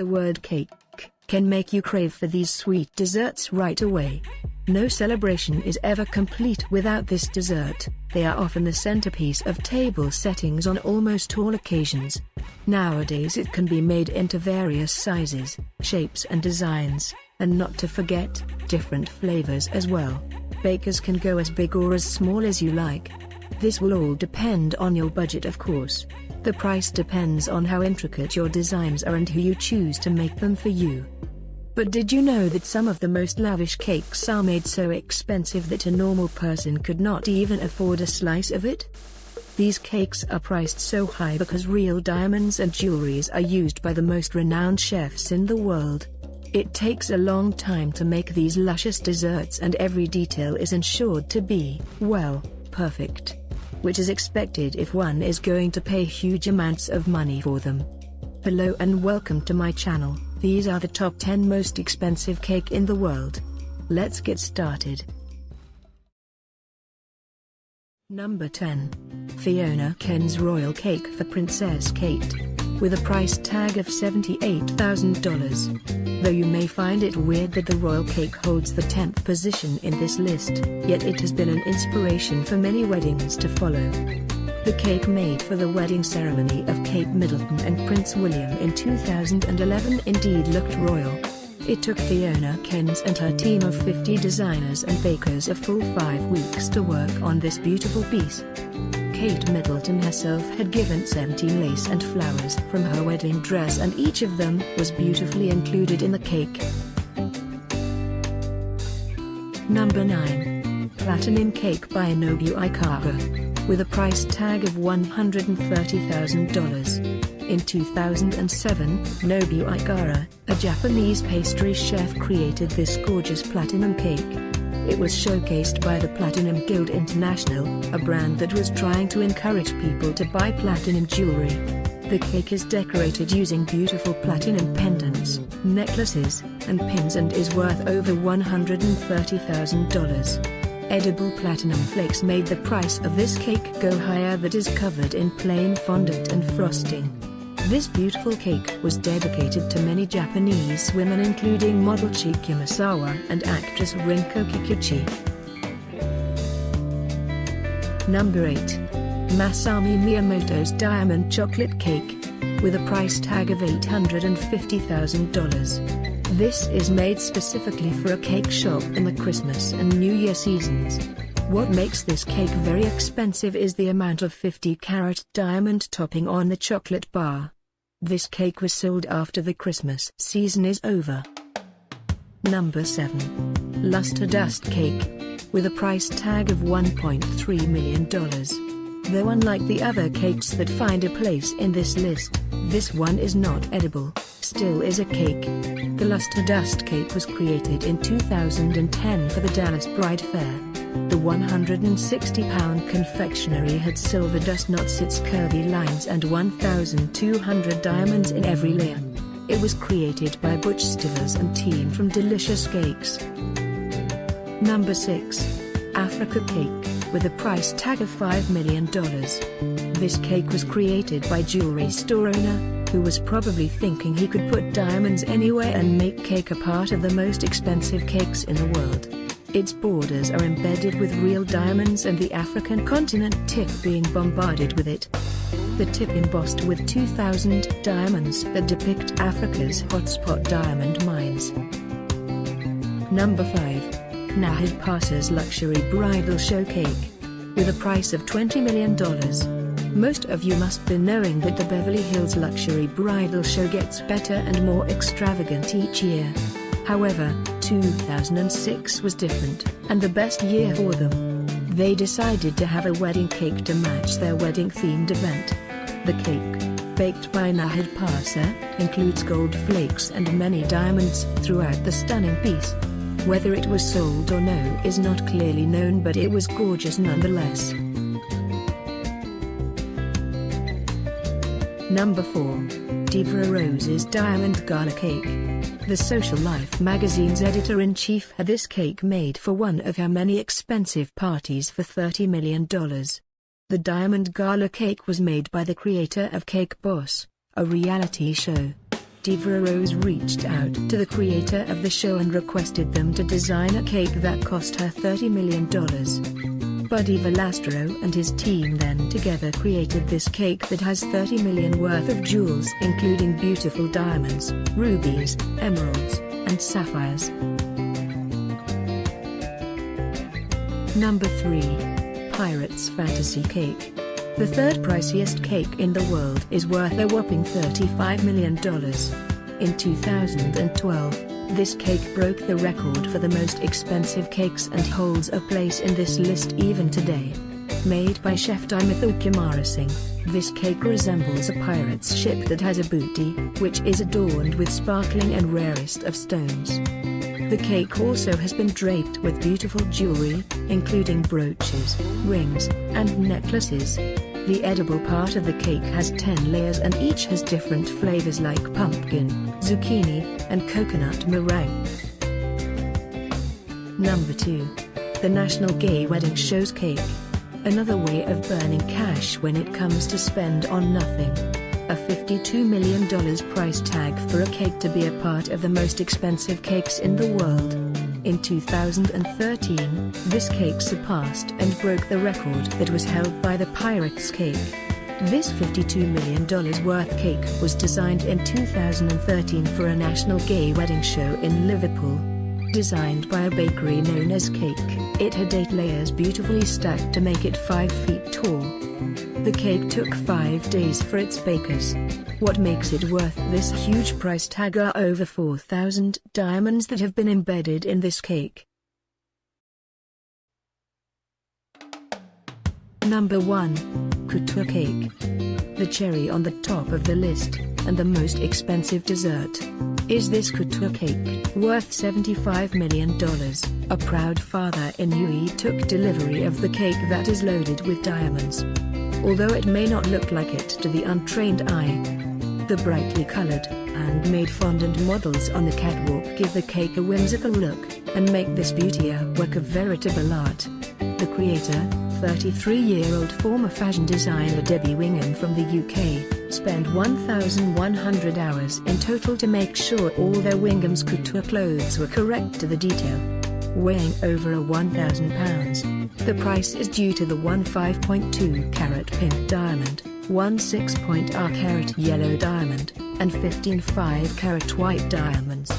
The word cake can make you crave for these sweet desserts right away. No celebration is ever complete without this dessert, they are often the centerpiece of table settings on almost all occasions. Nowadays it can be made into various sizes, shapes and designs, and not to forget, different flavors as well. Bakers can go as big or as small as you like. This will all depend on your budget of course. The price depends on how intricate your designs are and who you choose to make them for you. But did you know that some of the most lavish cakes are made so expensive that a normal person could not even afford a slice of it? These cakes are priced so high because real diamonds and jewelries are used by the most renowned chefs in the world. It takes a long time to make these luscious desserts and every detail is ensured to be, well, perfect. Which is expected if one is going to pay huge amounts of money for them. Hello and welcome to my channel. These are the top 10 most expensive cake in the world. Let's get started. Number 10. Fiona Cairns' Royal Cake for Princess Kate. With a price tag of $78,000. Though you may find it weird that the royal cake holds the 10th position in this list, yet it has been an inspiration for many weddings to follow. The cake made for the wedding ceremony of Kate Middleton and Prince William in 2011 indeed looked royal. It took Fiona Cairns and her team of 50 designers and bakers a full five weeks to work on this beautiful piece. Kate Middleton herself had given 17 lace and flowers from her wedding dress and each of them was beautifully included in the cake. Number 9. Platinum Cake by Nobue Ikara with a price tag of $130,000. In 2007, Nobue Ikara, a Japanese pastry chef created this gorgeous platinum cake. It was showcased by the Platinum Guild International, a brand that was trying to encourage people to buy platinum jewelry. The cake is decorated using beautiful platinum pendants, necklaces, and pins and is worth over $130,000. Edible platinum flakes made the price of this cake go higher that is covered in plain fondant and frosting. This beautiful cake was dedicated to many Japanese women including model Chiki Misawa and actress Rinko Kikuchi. Number 8. Masami Miyamoto's Diamond Chocolate Cake. With a price tag of $850,000. This is made specifically for a cake shop in the Christmas and New Year seasons. What makes this cake very expensive is the amount of 50 carat diamond topping on the chocolate bar. This cake was sold after the Christmas season is over. Number 7. Luster Dust Cake. With a price tag of $1.3 million. Though unlike the other cakes that find a place in this list, this one is not edible, still is a cake. The Luster Dust Cake was created in 2010 for the Dallas Bride Fair. The 160-pound confectionery had silver dust knots its curvy lines and 1,200 diamonds in every layer. It was created by Butch Stivers and team from Delicious Cakes. Number 6. Africa Cake, with a price tag of $5 million. This cake was created by jewelry store owner, who was probably thinking he could put diamonds anywhere and make cake a part of the most expensive cakes in the world. Its borders are embedded with real diamonds and the African continent tip being bombarded with it. The tip embossed with 2,000 diamonds that depict Africa's hotspot diamond mines. Number 5. Nahid Passa's Luxury Bridal Show Cake. With a price of $20 million. Most of you must be knowing that the Beverly Hills Luxury Bridal Show gets better and more extravagant each year. However, 2006 was different, and the best year for them. They decided to have a wedding cake to match their wedding-themed event. The cake, baked by Nahid Passa, includes gold flakes and many diamonds throughout the stunning piece. Whether it was sold or no is not clearly known but it was gorgeous nonetheless. Number 4. Diva Rose's Diamond Gala Cake. The Social Life magazine's editor-in-chief had this cake made for one of her many expensive parties for $30 million. The Diamond Gala cake was made by the creator of Cake Boss, a reality show. Diva Rose reached out to the creator of the show and requested them to design a cake that cost her $30 million. Buddy Valastro and his team then together created this cake that has 30 million worth of jewels including beautiful diamonds, rubies, emeralds, and sapphires. Number 3. Pirates Fantasy Cake. The third priciest cake in the world is worth a whopping $35 million. In 2012, this cake broke the record for the most expensive cakes and holds a place in this list even today. Made by chef Dimuthu Kumarasinghe, this cake resembles a pirate's ship that has a booty, which is adorned with sparkling and rarest of stones. The cake also has been draped with beautiful jewelry, including brooches, rings, and necklaces. The edible part of the cake has 10 layers and each has different flavors like pumpkin, zucchini, and coconut meringue. Number 2. The National Gay Wedding Show's Cake. Another way of burning cash when it comes to spend on nothing. A $52 million price tag for a cake to be a part of the most expensive cakes in the world. In 2013, this cake surpassed and broke the record that was held by the Pirates Cake. This $52 million worth cake was designed in 2013 for a national gay wedding show in Liverpool. Designed by a bakery known as Cake, it had eight layers beautifully stacked to make it 5 feet tall. The cake took 5 days for its bakers. What makes it worth this huge price tag are over 4,000 diamonds that have been embedded in this cake. Number 1. Couture Cake. The cherry on the top of the list, and the most expensive dessert, is this couture cake, worth $75 million. A proud father in UAE took delivery of the cake that is loaded with diamonds. Although it may not look like it to the untrained eye, the brightly colored, handmade fondant models on the catwalk give the cake a whimsical look, and make this beauty a work of veritable art. The creator, 33-year-old former fashion designer Debbie Wingham from the UK, spent 1,100 hours in total to make sure all their Wingham's couture clothes were correct to the detail. Weighing over a 1,000 pounds, the price is due to the one 5.2 carat pink diamond, one 6.0 carat yellow diamond, and 15 5 carat white diamonds.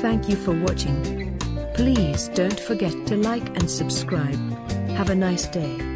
Thank you for watching. Please don't forget to like and subscribe. Have a nice day.